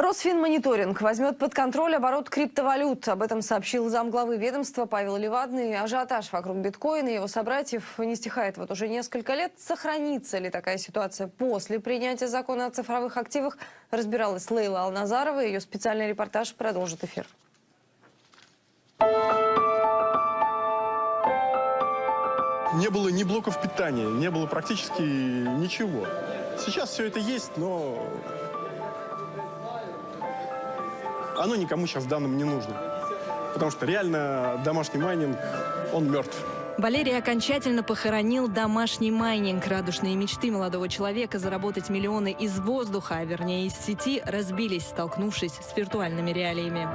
Росфинмониторинг возьмет под контроль оборот криптовалют. Об этом сообщил замглавы ведомства Павел Левадный. Ажиотаж вокруг биткоина и его собратьев не стихает вот уже несколько лет. Сохранится ли такая ситуация после принятия закона о цифровых активах, разбиралась Лейла Алназарова. Ее специальный репортаж продолжит эфир. Не было ни блоков питания, не было практически ничего. Сейчас все это есть, но оно никому сейчас в данном не нужно. Потому что реально домашний майнинг, он мертв. Валерий окончательно похоронил домашний майнинг. Радужные мечты молодого человека заработать миллионы из воздуха, а вернее из сети, разбились, столкнувшись с виртуальными реалиями.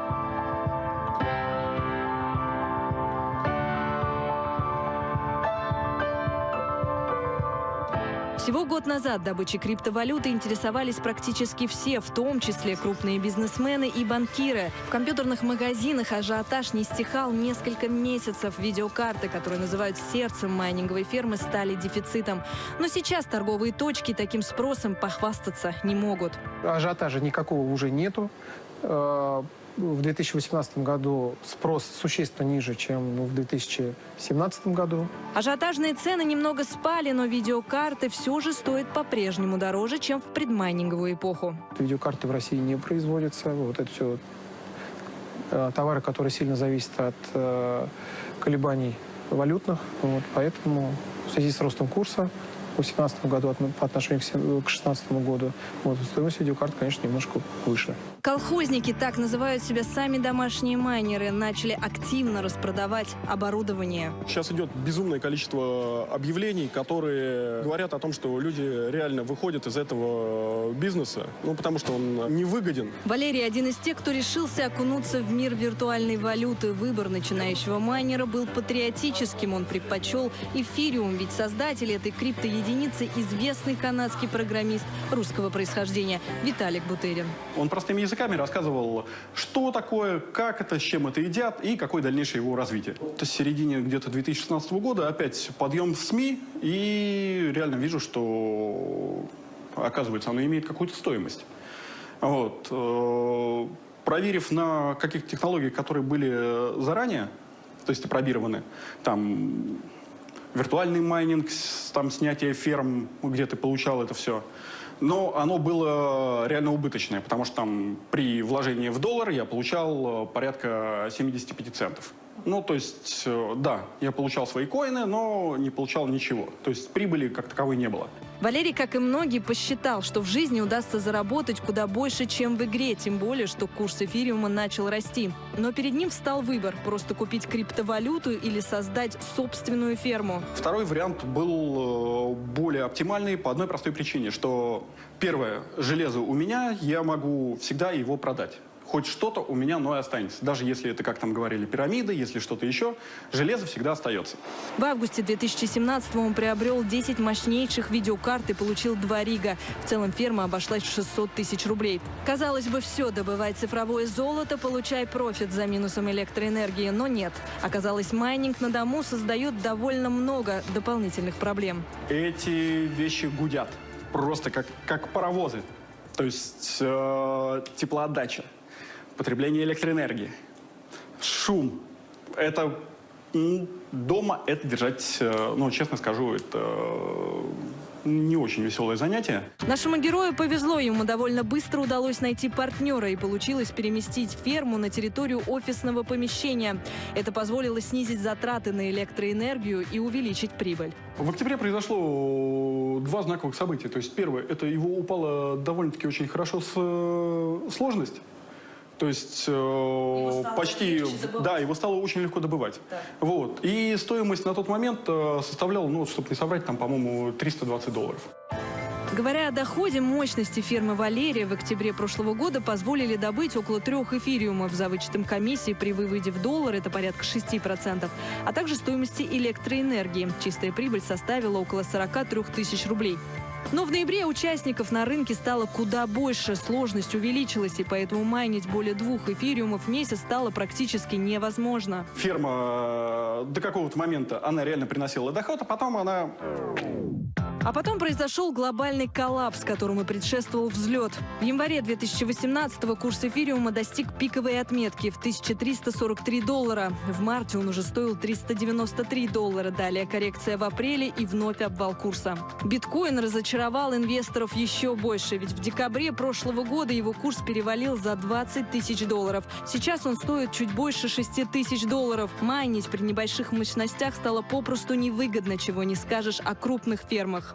Год назад добычей криптовалюты интересовались практически все, в том числе крупные бизнесмены и банкиры. В компьютерных магазинах ажиотаж не стихал несколько месяцев. Видеокарты, которые называют сердцем майнинговой фермы, стали дефицитом. Но сейчас торговые точки таким спросом похвастаться не могут. Ажиотажа никакого уже нету э, в 2018 году спрос существенно ниже, чем в 2017 году. Ажиотажные цены немного спали, но видеокарты все же стоят по-прежнему дороже, чем в предмайнинговую эпоху. Видеокарты в России не производятся. Вот это все э, товары, которые сильно зависят от э, колебаний валютных. Вот, поэтому в связи с ростом курса в 2017 году по отношению к 2016 году. Вот, стоимость видеокарт, конечно, немножко выше. Колхозники, так называют себя сами домашние майнеры, начали активно распродавать оборудование. Сейчас идет безумное количество объявлений, которые говорят о том, что люди реально выходят из этого бизнеса, ну, потому что он невыгоден. Валерий один из тех, кто решился окунуться в мир виртуальной валюты. Выбор начинающего майнера был патриотическим. Он предпочел эфириум, ведь создатель этой криптоединицы известный канадский программист русского происхождения Виталик Бутерин. Он простым языком языками рассказывал, что такое, как это, с чем это едят и какое дальнейшее его развитие. То есть в середине где-то 2016 года опять подъем в СМИ, и реально вижу, что, оказывается, оно имеет какую-то стоимость. Вот. Э, проверив на каких технологиях, которые были заранее, то есть опробированы, там виртуальный майнинг, там снятие ферм, где ты получал это все – но оно было реально убыточное, потому что там при вложении в доллар я получал э, порядка 75 центов. Ну, то есть, э, да, я получал свои коины, но не получал ничего. То есть прибыли как таковой не было. Валерий, как и многие, посчитал, что в жизни удастся заработать куда больше, чем в игре, тем более, что курс эфириума начал расти. Но перед ним встал выбор – просто купить криптовалюту или создать собственную ферму. Второй вариант был э, более оптимальный по одной простой причине, что первое, железо у меня, я могу всегда его продать хоть что-то у меня, но и останется. Даже если это, как там говорили, пирамиды, если что-то еще, железо всегда остается. В августе 2017 он приобрел 10 мощнейших видеокарт и получил два рига. В целом ферма обошлась в 600 тысяч рублей. Казалось бы, все, добывать цифровое золото, получай профит за минусом электроэнергии, но нет. Оказалось, майнинг на дому создает довольно много дополнительных проблем. Эти вещи гудят просто как, как паровозы. То есть э, теплоотдача потребление электроэнергии, шум. Это дома это держать, э, ну, честно скажу, это э, не очень веселое занятие. Нашему герою повезло, ему довольно быстро удалось найти партнера и получилось переместить ферму на территорию офисного помещения. Это позволило снизить затраты на электроэнергию и увеличить прибыль. В октябре произошло два знаковых события. То есть первое, это его упала довольно-таки очень хорошо с, э, сложность. То есть э, почти, да, его стало очень легко добывать. Да. Вот. И стоимость на тот момент э, составляла, ну, чтобы не соврать, там, по-моему, 320 долларов. Говоря о доходе, мощности фермы «Валерия» в октябре прошлого года позволили добыть около трех эфириумов за вычетом комиссии при выводе в доллар, это порядка 6%, а также стоимости электроэнергии. Чистая прибыль составила около 43 тысяч рублей. Но в ноябре участников на рынке стало куда больше, сложность увеличилась, и поэтому майнить более двух эфириумов в месяц стало практически невозможно. Ферма э, до какого-то момента, она реально приносила доход, а потом она А потом произошел глобальный коллапс, которому предшествовал взлет. В январе 2018-го курс эфириума достиг пиковой отметки в 1343 доллара. В марте он уже стоил 393 доллара. Далее коррекция в апреле и вновь обвал курса. Биткоин разочаровал инвесторов еще больше, ведь в декабре прошлого года его курс перевалил за 20 тысяч долларов. Сейчас он стоит чуть больше 6 тысяч долларов. Майнить при небольших мощностях стало попросту невыгодно, чего не скажешь о крупных фермах.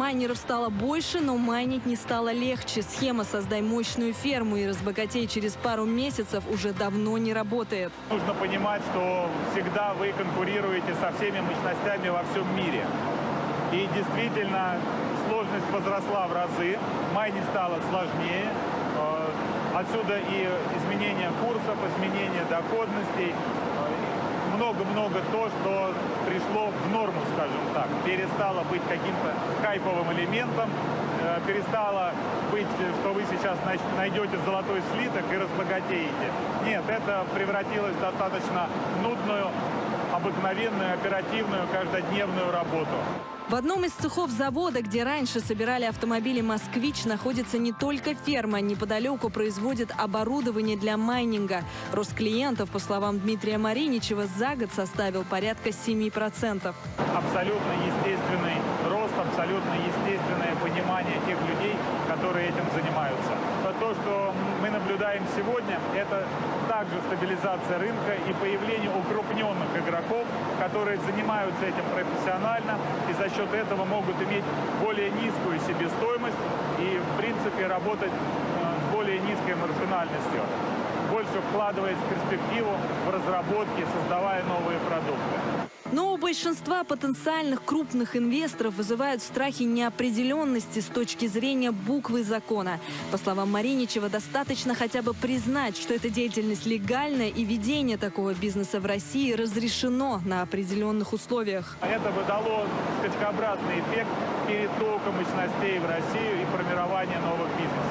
Майнеров стало больше, но майнить не стало легче. Схема «Создай мощную ферму и разбогатей через пару месяцев» уже давно не работает. Нужно понимать, что всегда вы конкурируете со всеми мощностями во всем мире. И действительно, сложность возросла в разы, майнинг стало сложнее. Э, Отсюда и изменение курсов, изменение доходностей, э, много-много то, что Перестало быть каким-то хайповым элементом, э, перестало быть, что вы сейчас найдете золотой слиток и разбогатеете. Нет, это превратилось в достаточно нудную, обыкновенную, оперативную, каждодневную работу. В одном из цехов завода, где раньше собирали автомобили «Москвич», находится не только ферма. Неподалеку производит оборудование для майнинга. Рост клиентов, по словам Дмитрия Мариничева, за год составил порядка 7%. абсолютно естественный рост, абсолютно естественное понимание тех людей, которые этим занимаются. То, что мы наблюдаем сегодня, это также стабилизация рынка и появление укрупненных игроков, которые занимаются этим профессионально и за счет этого могут иметь более низкую себестоимость и, в принципе, работать э, с более низкой маржинальностью, больше вкладываясь в перспективу, в разработки, создавая новые продукты. Но у большинства потенциальных крупных инвесторов вызывают страхи неопределенности с точки зрения буквы закона. По словам Мариничева, достаточно хотя бы признать, что эта деятельность легальная и ведение такого бизнеса в России разрешено на определенных условиях. Это бы дало скачкообразный эффект перетока мощностей в Россию и формирования новых бизнесов.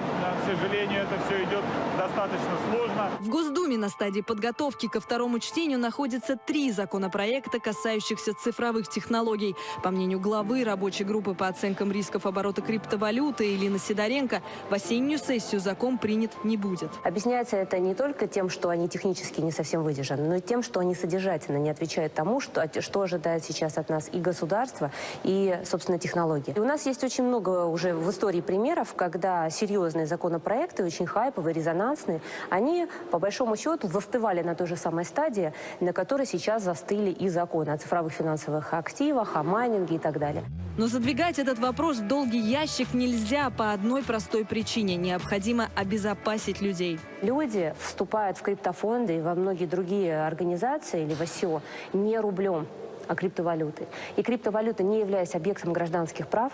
Э, к сожалению, это все идет достаточно сложно. В Госдуме на стадии подготовки ко второму чтению находятся три законопроекта, касающихся цифровых технологий. По мнению главы рабочей группы по оценкам рисков оборота криптовалюты Илины Сидоренко, в осеннюю сессию закон принят не будет. Объясняется это не только тем, что они технически не совсем выдержаны, но и тем, что они содержательно не отвечают тому, что, что ожидает сейчас от нас и государство, и, собственно, технологии. И у нас есть очень много уже в истории примеров, когда серьезные законопроекты, очень хайповые, резонансные, они, по большому счету, застывали на той же самой стадии, на которой сейчас застыли и законы о цифровых финансовых активах, о майнинге и так далее. Но задвигать этот вопрос в долгий ящик нельзя по одной простой причине. Необходимо обезопасить людей. Люди вступают в криптофонды и во многие другие организации или в ОСИО не рублем, а криптовалютой. И криптовалюта, не являясь объектом гражданских прав,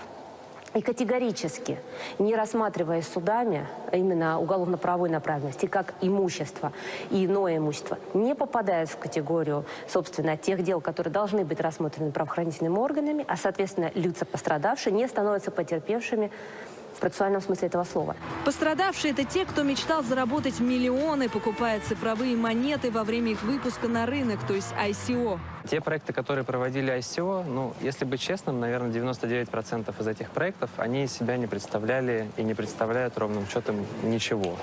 и категорически, не рассматриваясь судами а именно уголовно-правовой направленности, как имущество и иное имущество, не попадает в категорию, собственно, тех дел, которые должны быть рассмотрены правоохранительными органами, а, соответственно, лица пострадавшие не становятся потерпевшими в процессуальном смысле этого слова. Пострадавшие – это те, кто мечтал заработать миллионы, покупая цифровые монеты во время их выпуска на рынок, то есть ICO. Те проекты, которые проводили ICO, ну, если быть честным, наверное, 99% из этих проектов, они из себя не представляли и не представляют ровным счетом ничего.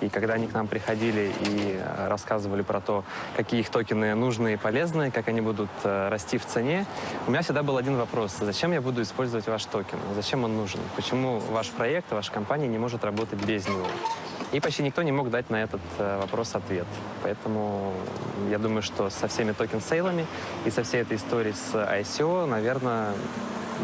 И когда они к нам приходили и э, рассказывали про то, какие их токены нужны и полезны, как они будут э, расти в цене, у меня всегда был один вопрос. Зачем я буду использовать ваш токен? Зачем он нужен? Почему ваш проект, ваша компания не может работать без него? И почти никто не мог дать на этот э, вопрос ответ. Поэтому я думаю, что со всеми токен-сейлами и со всей этой историей с ICO, наверное,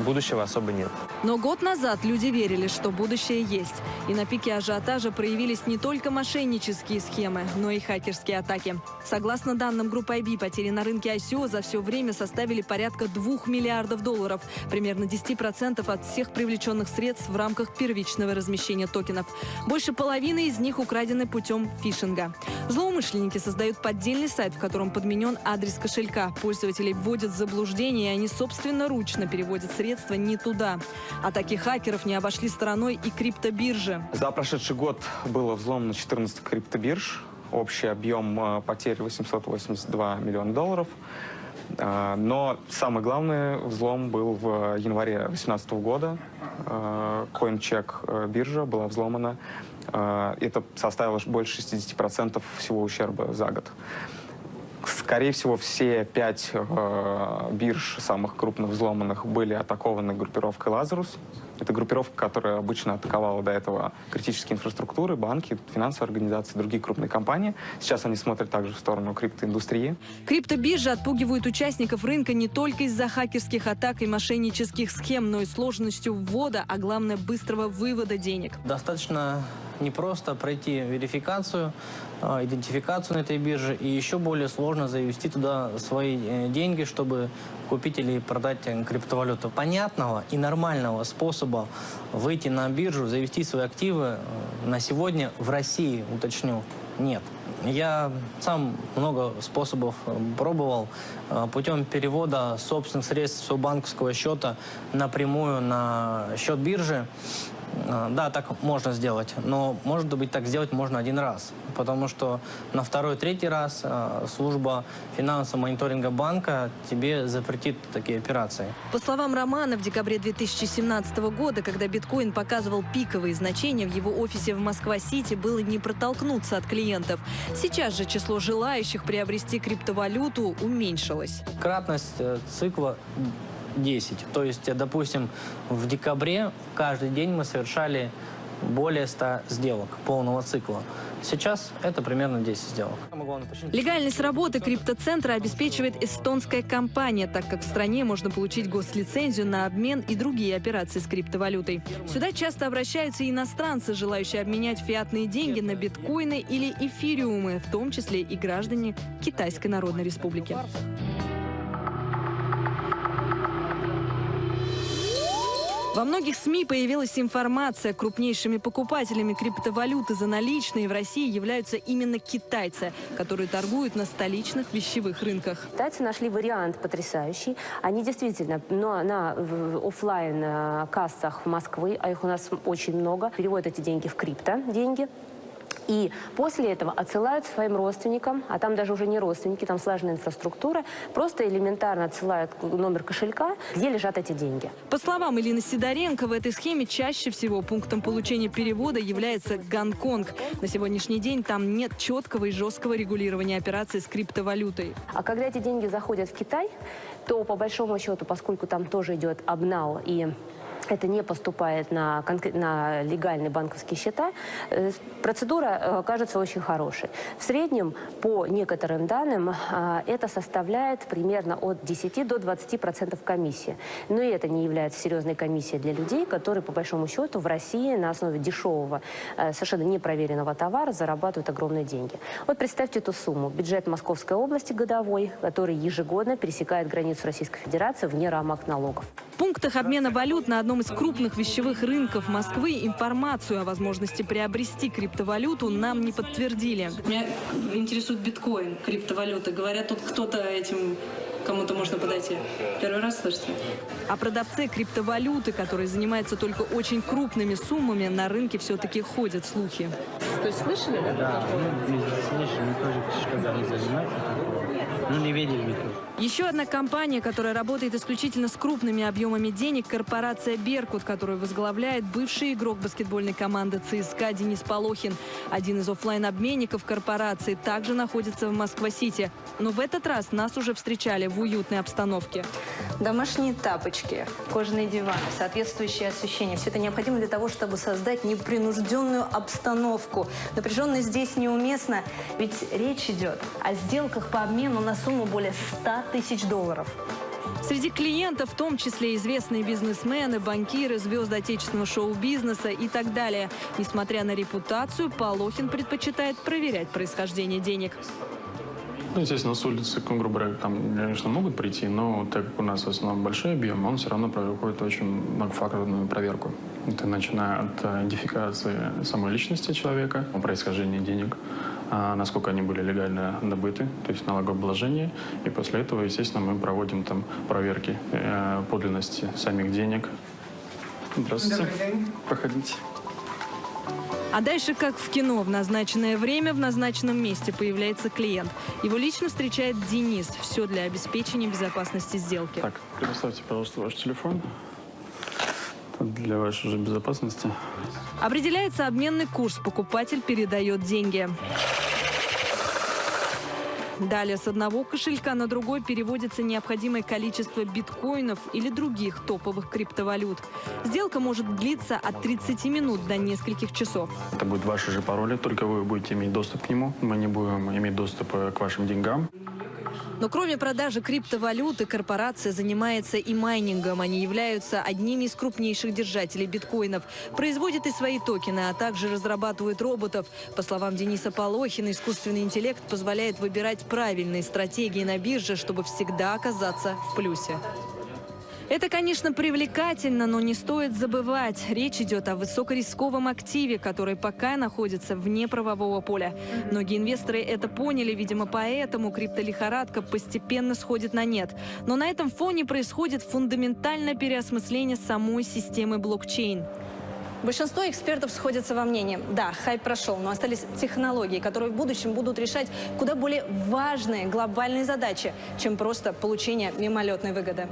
будущего особо нет. Но год назад люди верили, что будущее есть. И на пике ажиотажа проявились не только мошеннические схемы, но и хакерские атаки. Согласно данным Group-IB, потери на рынке ICO за все время составили порядка 2 миллиардов долларов, примерно 10% от всех привлеченных средств в рамках первичного размещения токенов. Больше половины из них украдены путем фишинга. Злоумышленники создают поддельный сайт, в котором подменен адрес кошелька. Пользователей вводят в заблуждение, и они собственноручно переводят средства не туда. Атаки хакеров не обошли стороной и криптобиржи. За прошедший год было взломано 14 криптобирж. Общий объем э, потерь 882 миллиона долларов. Э, Но самый главный взлом был в январе 2018 года. Э, CoinCheck биржа была взломана. Это составило больше 60% всего ущерба за год. Скорее всего, все пять э, бирж самых крупных взломанных были атакованы группировкой «Лазарус». Это группировка, которая обычно атаковала до этого критические инфраструктуры, банки, финансовые организации, другие крупные компании. Сейчас они смотрят также в сторону криптоиндустрии. Криптобиржи отпугивают участников рынка не только из-за хакерских атак и мошеннических схем, но и сложностью ввода, а главное быстрого вывода денег. Достаточно непросто пройти верификацию, э, идентификацию на этой бирже, и еще более сложно завести туда свои э, деньги, чтобы купить или продать э, криптовалюту. Понятного и нормального способа выйти на биржу, завести свои активы э, на сегодня в России, уточню, нет. Я сам много способов пробовал путем перевода собственных средств своего банковского счета напрямую на счет биржи. Э, Да, так можно сделать, но может быть так сделать можно один раз, потому что на второй, третий раз э, служба финансового мониторинга банка тебе запретит такие операции. По словам Романа, в декабре 2017 года, когда биткоин показывал пиковые значения, в его офисе в Москва-Сити было не протолкнуться от клиентов. Сейчас же число желающих приобрести криптовалюту уменьшилось. Кратность э, цикла 10. То есть, допустим, в декабре каждый день мы совершали более 100 сделок полного цикла. Сейчас это примерно 10 сделок. Легальность работы криптоцентра обеспечивает эстонская компания, так как в стране можно получить гослицензию на обмен и другие операции с криптовалютой. Сюда часто обращаются иностранцы, желающие обменять фиатные деньги на биткоины или эфириумы, в том числе и граждане Китайской Народной Республики. Во многих СМИ появилась информация, крупнейшими покупателями криптовалюты за наличные в России являются именно китайцы, которые торгуют на столичных вещевых рынках. Китайцы нашли вариант потрясающий. Они действительно но на оффлайн э, кассах Москвы, а их у нас очень много, переводят эти деньги в крипто деньги. И после этого отсылают своим родственникам, а там даже уже не родственники, там слаженная инфраструктура, просто элементарно отсылают номер кошелька, где лежат эти деньги. По словам Илины Сидоренко, в этой схеме чаще всего пунктом получения перевода является Гонконг. На сегодняшний день там нет четкого и жесткого регулирования операций с криптовалютой. А когда эти деньги заходят в Китай, то по большому счету, поскольку там тоже идет обнал и это не поступает на, на легальные банковские счета, э, процедура э, кажется очень хорошей. В среднем, по некоторым данным, а, это составляет примерно от 10 до 20 процентов комиссии. Но и это не является серьезной комиссией для людей, которые, по большому счету, в России на основе дешевого, э, совершенно непроверенного товара зарабатывают огромные деньги. Вот представьте эту сумму. Бюджет Московской области годовой, который ежегодно пересекает границу Российской Федерации вне рамок налогов. В пунктах обмена валют на одном из крупных вещевых рынков Москвы информацию о возможности приобрести криптовалюту нам не подтвердили. Меня интересует биткоин, криптовалюта. Говорят, тут кто-то этим кому-то можно подойти. Первый раз слышите? О продавце криптовалюты, который занимается только очень крупными суммами, на рынке все-таки ходят слухи. То есть слышали? Да, ну, слышали, мы тоже когда не занимаемся, ну, не видели мы тоже. Еще одна компания, которая работает исключительно с крупными объемами денег, корпорация «Беркут», которую возглавляет бывший игрок баскетбольной команды ЦСКА Денис Полохин. Один из оффлайн-обменников корпорации также находится в Москва-Сити. Но в этот раз нас уже встречали в уютной обстановке. Домашние тапочки, кожаные диваны, соответствующее освещение. Все это необходимо для того, чтобы создать непринужденную обстановку. Напряженность здесь неуместна, ведь речь идет о сделках по обмену на сумму более 100 тысяч долларов. Среди клиентов в том числе известные бизнесмены, банкиры, звезды отечественного шоу-бизнеса и так далее. Несмотря на репутацию, Полохин предпочитает проверять происхождение денег. Ну, естественно, с улицы, грубо говоря, там, конечно, могут прийти, но так как у нас в основном большой объем, он все равно проходит очень многофакторную проверку. Это начиная от э, идентификации самой личности человека, происхождения денег, а, насколько они были легально добыты, то есть налогообложение. И после этого, естественно, мы проводим там проверки э, подлинности самих денег. Здравствуйте. Проходите. А дальше, как в кино, в назначенное время в назначенном месте появляется клиент. Его лично встречает Денис. Все для обеспечения безопасности сделки. Так, предоставьте, пожалуйста, ваш телефон. Для вашей же безопасности. Определяется обменный курс. Покупатель передает деньги. Далее с одного кошелька на другой переводится необходимое количество биткоинов или других топовых криптовалют. Сделка может длиться от 30 минут до нескольких часов. Это будут ваши же пароли, только вы будете иметь доступ к нему. Мы не будем иметь доступ к вашим деньгам. Но кроме продажи криптовалюты, корпорация занимается и майнингом. Они являются одними из крупнейших держателей биткоинов. Производят и свои токены, а также разрабатывают роботов. По словам Дениса Полохина, искусственный интеллект позволяет выбирать правильные стратегии на бирже, чтобы всегда оказаться в плюсе. Это, конечно, привлекательно, но не стоит забывать. Речь идет о высокорисковом активе, который пока находится вне правового поля. Многие инвесторы это поняли, видимо, поэтому криптолихорадка постепенно сходит на нет. Но на этом фоне происходит фундаментальное переосмысление самой системы блокчейн. Большинство экспертов сходятся во мнении. Да, хайп прошел, но остались технологии, которые в будущем будут решать куда более важные глобальные задачи, чем просто получение мимолетной выгоды.